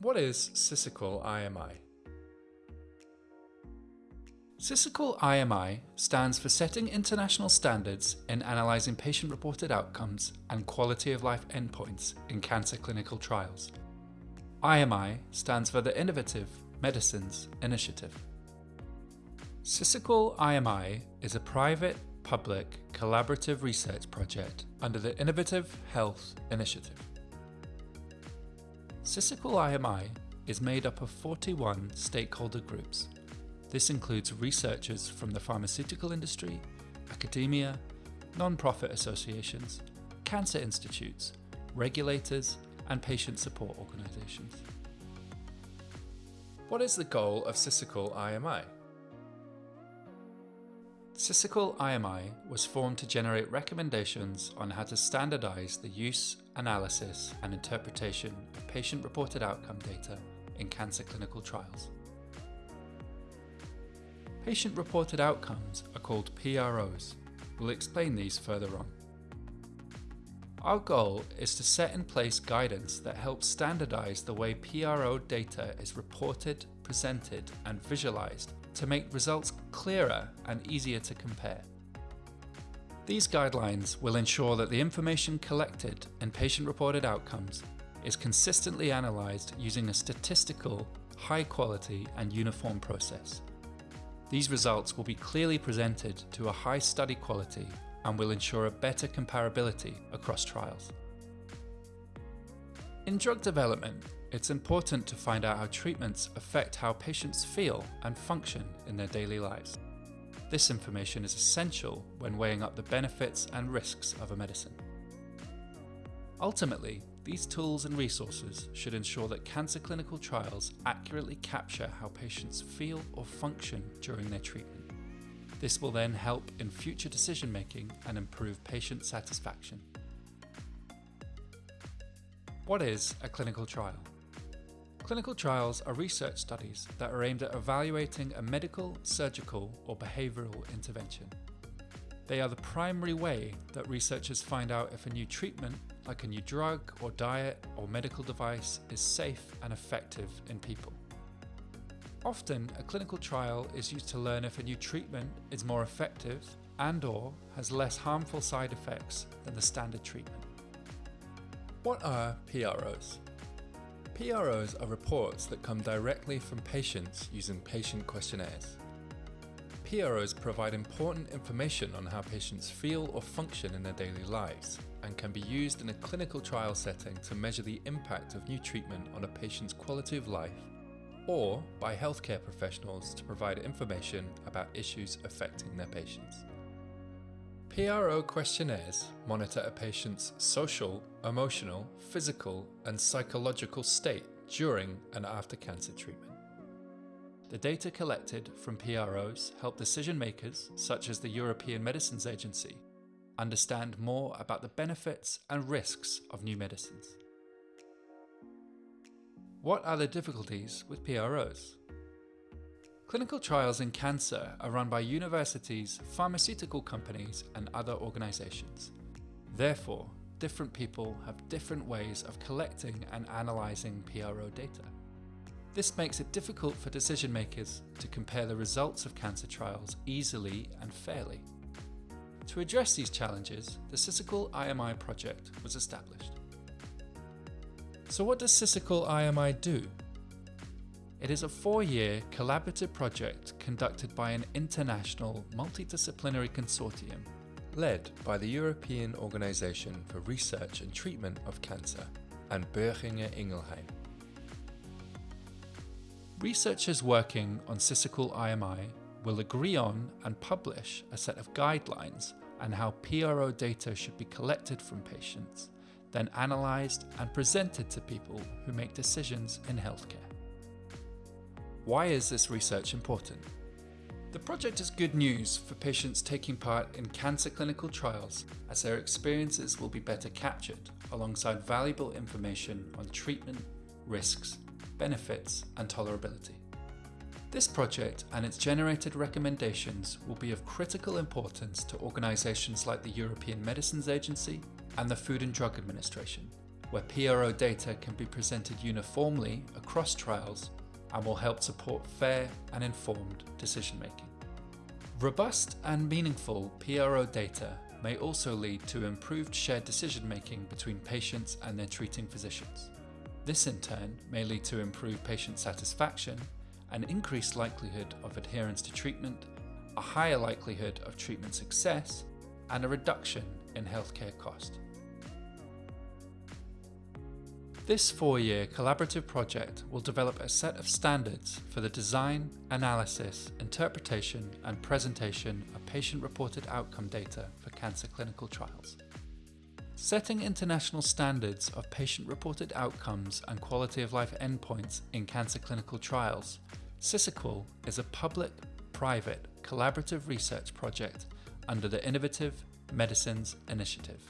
What is SISAQOL IMI? SISAQOL IMI stands for Setting International Standards in Analysing Patient-Reported Outcomes and Quality of Life Endpoints in Cancer Clinical Trials. IMI stands for the Innovative Medicines Initiative. SISAQOL IMI is a private, public, collaborative research project under the Innovative Health Initiative. SISAQOL IMI is made up of 41 stakeholder groups. This includes researchers from the pharmaceutical industry, academia, non-profit associations, cancer institutes, regulators and patient support organisations. What is the goal of SISAQOL IMI? SISAQOL IMI was formed to generate recommendations on how to standardise the use, analysis and interpretation of patient-reported outcome data in cancer clinical trials. Patient-reported outcomes are called PROs. We'll explain these further on. Our goal is to set in place guidance that helps standardise the way PRO data is reported, presented and visualised to make results clearer and easier to compare. These guidelines will ensure that the information collected in patient-reported outcomes is consistently analysed using a statistical, high quality and uniform process. These results will be clearly presented to a high study quality and will ensure a better comparability across trials. In drug development, it's important to find out how treatments affect how patients feel and function in their daily lives. This information is essential when weighing up the benefits and risks of a medicine. Ultimately, these tools and resources should ensure that cancer clinical trials accurately capture how patients feel or function during their treatment. This will then help in future decision making and improve patient satisfaction. What is a clinical trial? Clinical trials are research studies that are aimed at evaluating a medical, surgical or behavioural intervention. They are the primary way that researchers find out if a new treatment, like a new drug or diet or medical device, is safe and effective in people. Often, a clinical trial is used to learn if a new treatment is more effective and or has less harmful side effects than the standard treatment. What are PROs? PROs are reports that come directly from patients using patient questionnaires. PROs provide important information on how patients feel or function in their daily lives and can be used in a clinical trial setting to measure the impact of new treatment on a patient's quality of life or by healthcare professionals to provide information about issues affecting their patients. PRO questionnaires monitor a patient's social, emotional, physical and psychological state during and after cancer treatment. The data collected from PROs help decision makers, such as the European Medicines Agency, understand more about the benefits and risks of new medicines. What are the difficulties with PROs? Clinical trials in cancer are run by universities, pharmaceutical companies and other organisations. Therefore, different people have different ways of collecting and analysing PRO data. This makes it difficult for decision makers to compare the results of cancer trials easily and fairly. To address these challenges, the SISAQOL IMI project was established. So what does SISAQOL IMI do? It is a four-year collaborative project conducted by an international multidisciplinary consortium led by the European Organisation for Research and Treatment of Cancer and Boehringer Ingelheim. Researchers working on SISAQOL IMI will agree on and publish a set of guidelines on how PRO data should be collected from patients, then analysed and presented to people who make decisions in healthcare. Why is this research important? The project is good news for patients taking part in cancer clinical trials as their experiences will be better captured alongside valuable information on treatment, risks, benefits and tolerability. This project and its generated recommendations will be of critical importance to organisations like the European Medicines Agency and the Food and Drug Administration where PRO data can be presented uniformly across trials and will help support fair and informed decision making. Robust and meaningful PRO data may also lead to improved shared decision making between patients and their treating physicians. This in turn may lead to improved patient satisfaction, an increased likelihood of adherence to treatment, a higher likelihood of treatment success, and a reduction in healthcare cost. This four-year collaborative project will develop a set of standards for the design, analysis, interpretation and presentation of patient-reported outcome data for cancer clinical trials. Setting international standards of patient-reported outcomes and quality of life endpoints in cancer clinical trials, SISAQOL is a public-private collaborative research project under the Innovative Medicines Initiative.